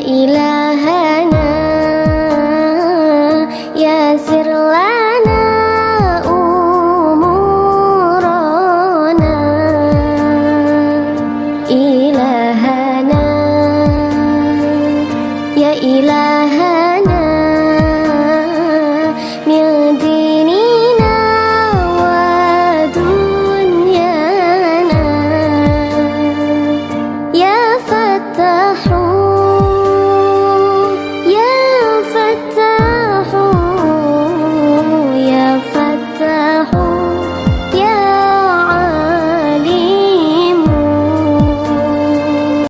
ilahana ya sirlana umurona. Ilahana ya ilah